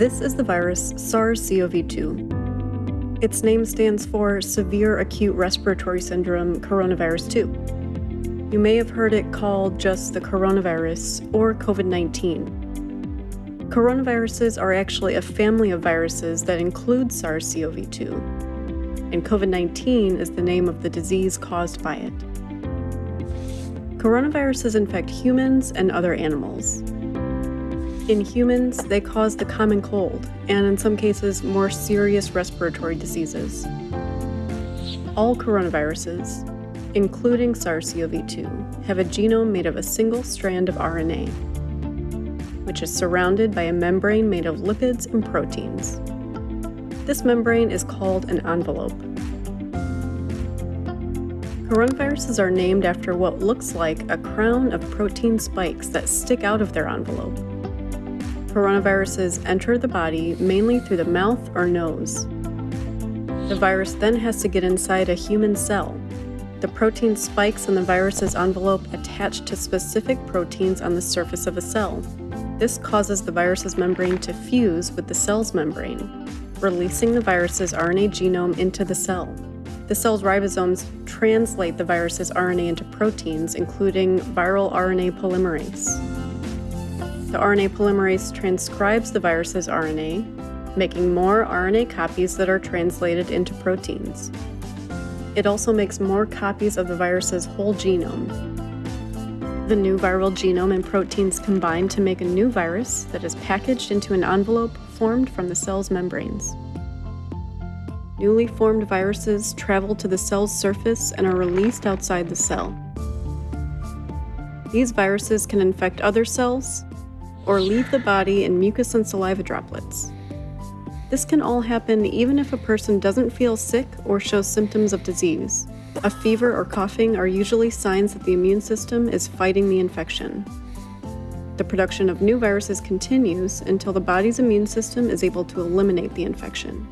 This is the virus SARS-CoV-2. Its name stands for Severe Acute Respiratory Syndrome Coronavirus 2. You may have heard it called just the coronavirus or COVID-19. Coronaviruses are actually a family of viruses that include SARS-CoV-2, and COVID-19 is the name of the disease caused by it. Coronaviruses infect humans and other animals. In humans, they cause the common cold, and in some cases, more serious respiratory diseases. All coronaviruses, including SARS-CoV-2, have a genome made of a single strand of RNA, which is surrounded by a membrane made of lipids and proteins. This membrane is called an envelope. Coronaviruses are named after what looks like a crown of protein spikes that stick out of their envelope. Coronaviruses enter the body mainly through the mouth or nose. The virus then has to get inside a human cell. The protein spikes in the virus's envelope attach to specific proteins on the surface of a cell. This causes the virus's membrane to fuse with the cell's membrane, releasing the virus's RNA genome into the cell. The cell's ribosomes translate the virus's RNA into proteins, including viral RNA polymerase. The RNA polymerase transcribes the virus's RNA, making more RNA copies that are translated into proteins. It also makes more copies of the virus's whole genome. The new viral genome and proteins combine to make a new virus that is packaged into an envelope formed from the cell's membranes. Newly formed viruses travel to the cell's surface and are released outside the cell. These viruses can infect other cells or leave the body in mucus and saliva droplets. This can all happen even if a person doesn't feel sick or shows symptoms of disease. A fever or coughing are usually signs that the immune system is fighting the infection. The production of new viruses continues until the body's immune system is able to eliminate the infection.